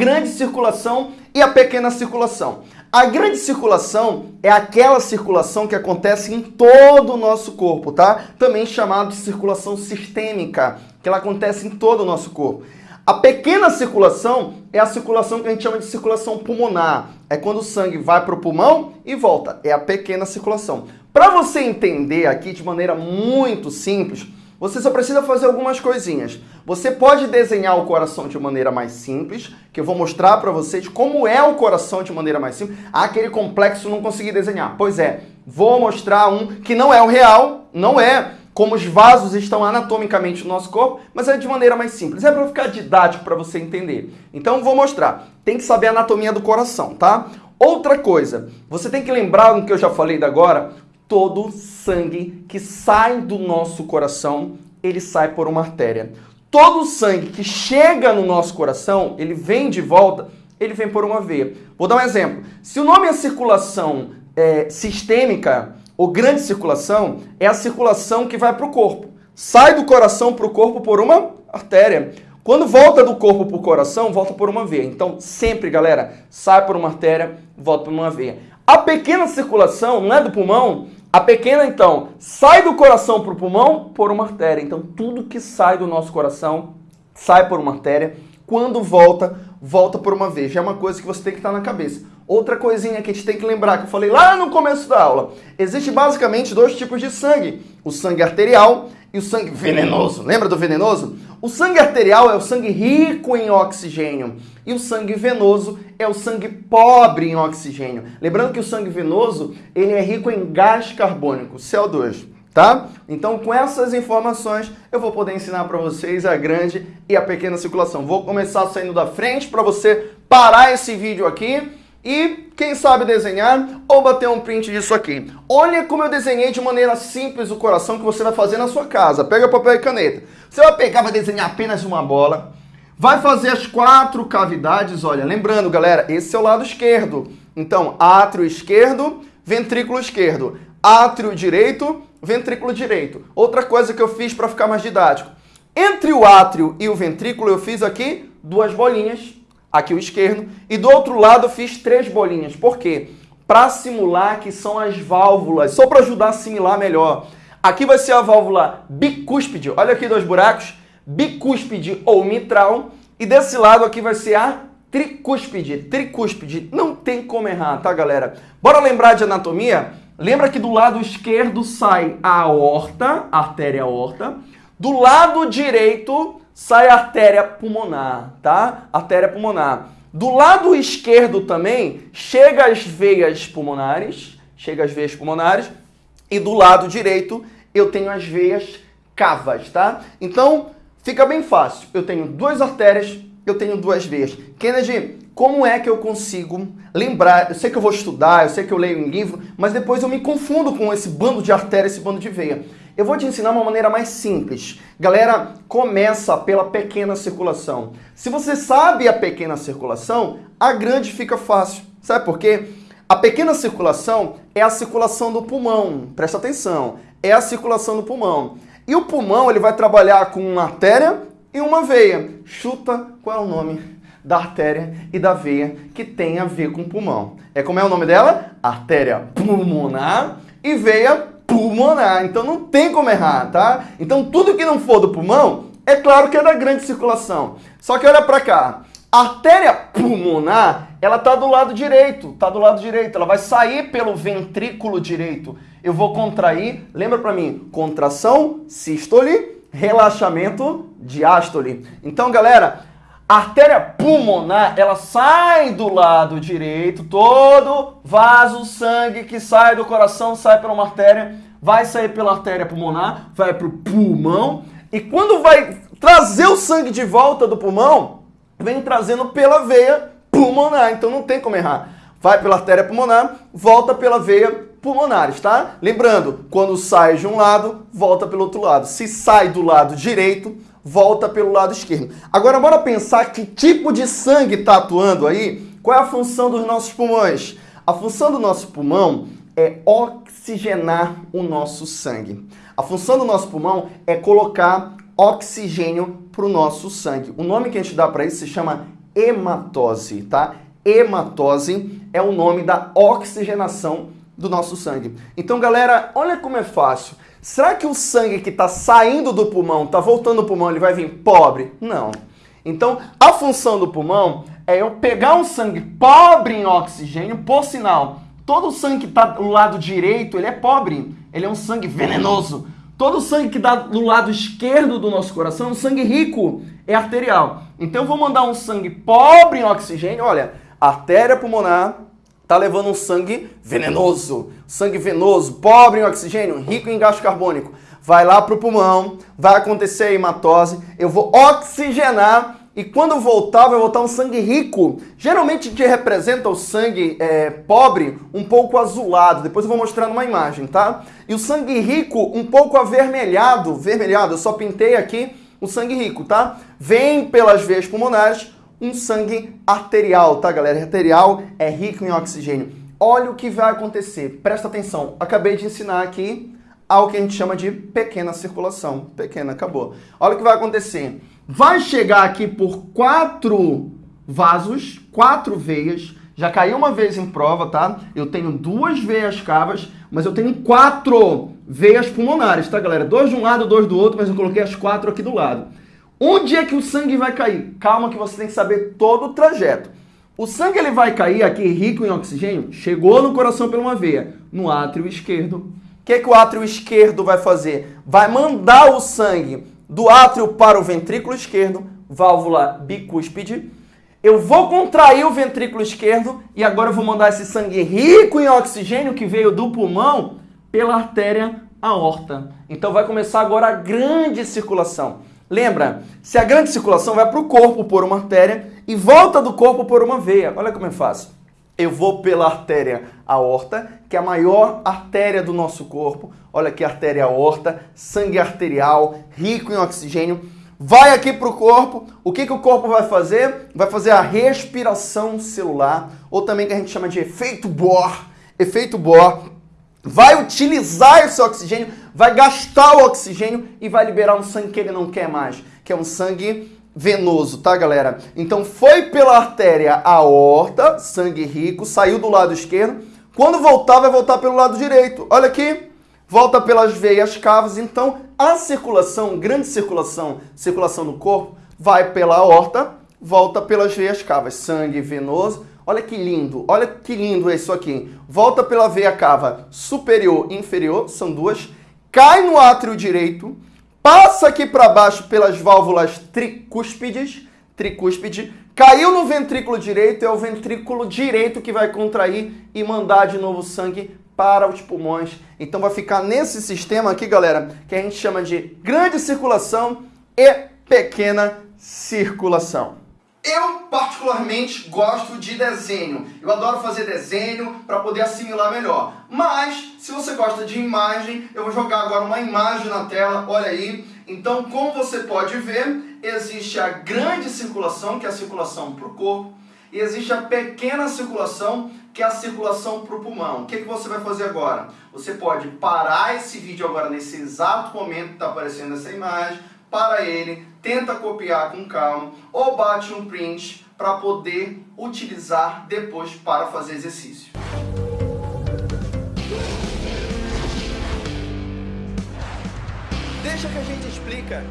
grande circulação e a pequena circulação. A grande circulação é aquela circulação que acontece em todo o nosso corpo, tá? Também chamado de circulação sistêmica, que ela acontece em todo o nosso corpo. A pequena circulação é a circulação que a gente chama de circulação pulmonar. É quando o sangue vai para o pulmão e volta. É a pequena circulação. Para você entender aqui de maneira muito simples, você só precisa fazer algumas coisinhas. Você pode desenhar o coração de maneira mais simples, que eu vou mostrar para vocês como é o coração de maneira mais simples. Ah, aquele complexo não consegui desenhar. Pois é, vou mostrar um que não é o real, não é como os vasos estão anatomicamente no nosso corpo, mas é de maneira mais simples. É para ficar didático para você entender. Então vou mostrar. Tem que saber a anatomia do coração, tá? Outra coisa, você tem que lembrar do que eu já falei da agora, todo sangue que sai do nosso coração, ele sai por uma artéria. Todo sangue que chega no nosso coração, ele vem de volta, ele vem por uma veia. Vou dar um exemplo. Se o nome é circulação é, sistêmica, ou grande circulação é a circulação que vai para o corpo. Sai do coração para o corpo por uma artéria. Quando volta do corpo para o coração, volta por uma veia. Então, sempre, galera, sai por uma artéria, volta por uma veia. A pequena circulação não é do pulmão. A pequena, então, sai do coração para o pulmão por uma artéria. Então, tudo que sai do nosso coração sai por uma artéria. Quando volta, volta por uma veia. Já é uma coisa que você tem que estar na cabeça. Outra coisinha que a gente tem que lembrar, que eu falei lá no começo da aula. Existe basicamente dois tipos de sangue. O sangue arterial e o sangue venenoso. Lembra do venenoso? O sangue arterial é o sangue rico em oxigênio. E o sangue venoso é o sangue pobre em oxigênio. Lembrando que o sangue venoso, ele é rico em gás carbônico, CO2 tá? Então, com essas informações, eu vou poder ensinar para vocês a grande e a pequena circulação. Vou começar saindo da frente para você parar esse vídeo aqui e, quem sabe, desenhar ou bater um print disso aqui. Olha como eu desenhei de maneira simples o coração que você vai fazer na sua casa. Pega papel e caneta. Você vai pegar, vai desenhar apenas uma bola. Vai fazer as quatro cavidades, olha, lembrando, galera, esse é o lado esquerdo. Então, átrio esquerdo, ventrículo esquerdo. Átrio direito, ventrículo direito. Outra coisa que eu fiz para ficar mais didático. Entre o átrio e o ventrículo, eu fiz aqui duas bolinhas aqui o esquerdo, e do outro lado eu fiz três bolinhas. Por quê? Para simular que são as válvulas, só para ajudar a assimilar melhor. Aqui vai ser a válvula bicúspide, olha aqui dois buracos, bicúspide ou mitral, e desse lado aqui vai ser a tricúspide, tricúspide, não tem como errar, tá galera? Bora lembrar de anatomia? Lembra que do lado esquerdo sai a aorta, a artéria aorta, do lado direito sai a artéria pulmonar, tá? Artéria pulmonar. Do lado esquerdo também chega as veias pulmonares, chega as veias pulmonares, e do lado direito eu tenho as veias cavas, tá? Então, fica bem fácil. Eu tenho duas artérias, eu tenho duas veias. Kennedy, como é que eu consigo lembrar? Eu sei que eu vou estudar, eu sei que eu leio um livro, mas depois eu me confundo com esse bando de artéria, esse bando de veia. Eu vou te ensinar uma maneira mais simples. Galera, começa pela pequena circulação. Se você sabe a pequena circulação, a grande fica fácil. Sabe por quê? A pequena circulação é a circulação do pulmão. Presta atenção. É a circulação do pulmão. E o pulmão ele vai trabalhar com uma artéria e uma veia. Chuta qual é o nome da artéria e da veia que tem a ver com o pulmão. É como é o nome dela? Artéria pulmonar e veia pulmonar. Então não tem como errar, tá? Então tudo que não for do pulmão, é claro que é da grande circulação. Só que olha para cá. A artéria pulmonar, ela tá do lado direito, tá do lado direito. Ela vai sair pelo ventrículo direito. Eu vou contrair, lembra para mim, contração, sístole, relaxamento, diástole. Então, galera, a artéria pulmonar, ela sai do lado direito, todo vaso, sangue que sai do coração, sai pela uma artéria, vai sair pela artéria pulmonar, vai para o pulmão, e quando vai trazer o sangue de volta do pulmão, vem trazendo pela veia pulmonar, então não tem como errar. Vai pela artéria pulmonar, volta pela veia pulmonares, tá? Lembrando, quando sai de um lado, volta pelo outro lado. Se sai do lado direito, volta pelo lado esquerdo. Agora, bora pensar que tipo de sangue está atuando aí? Qual é a função dos nossos pulmões? A função do nosso pulmão é oxigenar o nosso sangue. A função do nosso pulmão é colocar oxigênio para o nosso sangue. O nome que a gente dá para isso se chama hematose, tá? Hematose é o nome da oxigenação do nosso sangue. Então, galera, olha como é fácil. Será que o sangue que está saindo do pulmão, está voltando do pulmão, ele vai vir pobre? Não. Então, a função do pulmão é eu pegar um sangue pobre em oxigênio, por sinal, todo o sangue que está do lado direito, ele é pobre, ele é um sangue venenoso. Todo o sangue que dá do lado esquerdo do nosso coração é um sangue rico, é arterial. Então eu vou mandar um sangue pobre em oxigênio, olha, artéria pulmonar está levando um sangue venenoso, sangue venoso, pobre em oxigênio, rico em gás carbônico. Vai lá para o pulmão, vai acontecer a hematose, eu vou oxigenar e quando voltar, vai voltar um sangue rico. Geralmente te representa o sangue é, pobre um pouco azulado. Depois eu vou mostrar numa imagem, tá? E o sangue rico um pouco avermelhado. Vermelhado, eu só pintei aqui o sangue rico, tá? Vem pelas veias pulmonares um sangue arterial, tá, galera? Arterial é rico em oxigênio. Olha o que vai acontecer. Presta atenção. Acabei de ensinar aqui algo que a gente chama de pequena circulação. Pequena, acabou. Olha o que vai acontecer. Vai chegar aqui por quatro vasos, quatro veias. Já caiu uma vez em prova, tá? Eu tenho duas veias cavas, mas eu tenho quatro veias pulmonares, tá, galera? Dois de um lado, dois do outro, mas eu coloquei as quatro aqui do lado. Onde é que o sangue vai cair? Calma que você tem que saber todo o trajeto. O sangue ele vai cair aqui rico em oxigênio, chegou no coração por uma veia, no átrio esquerdo. Que, que o átrio esquerdo vai fazer? Vai mandar o sangue do átrio para o ventrículo esquerdo, válvula bicúspide. Eu vou contrair o ventrículo esquerdo e agora eu vou mandar esse sangue rico em oxigênio que veio do pulmão pela artéria aorta. Então vai começar agora a grande circulação. Lembra, se a grande circulação vai para o corpo por uma artéria e volta do corpo por uma veia. Olha como é fácil. Eu vou pela artéria aorta, que é a maior artéria do nosso corpo. Olha aqui a artéria aorta, sangue arterial, rico em oxigênio. Vai aqui para o corpo. O que, que o corpo vai fazer? Vai fazer a respiração celular, ou também que a gente chama de efeito Bohr. Efeito Bohr vai utilizar esse oxigênio, vai gastar o oxigênio e vai liberar um sangue que ele não quer mais, que é um sangue venoso, tá, galera? Então foi pela artéria aorta, sangue rico, saiu do lado esquerdo. Quando voltar, vai voltar pelo lado direito. Olha aqui, volta pelas veias cavas. Então a circulação, grande circulação, circulação no corpo, vai pela aorta, volta pelas veias cavas. Sangue venoso Olha que lindo, olha que lindo isso aqui. Volta pela veia cava superior e inferior, são duas. Cai no átrio direito, passa aqui para baixo pelas válvulas tricúspides, tricúspide, caiu no ventrículo direito, é o ventrículo direito que vai contrair e mandar de novo sangue para os pulmões. Então vai ficar nesse sistema aqui, galera, que a gente chama de grande circulação e pequena circulação. Eu, particularmente, gosto de desenho. Eu adoro fazer desenho para poder assimilar melhor. Mas, se você gosta de imagem, eu vou jogar agora uma imagem na tela, olha aí. Então, como você pode ver, existe a grande circulação, que é a circulação para o corpo, e existe a pequena circulação, que é a circulação para o pulmão. O que, que você vai fazer agora? Você pode parar esse vídeo agora, nesse exato momento que está aparecendo essa imagem, para ele, tenta copiar com calma ou bate um print para poder utilizar depois para fazer exercício. Deixa que a gente explica.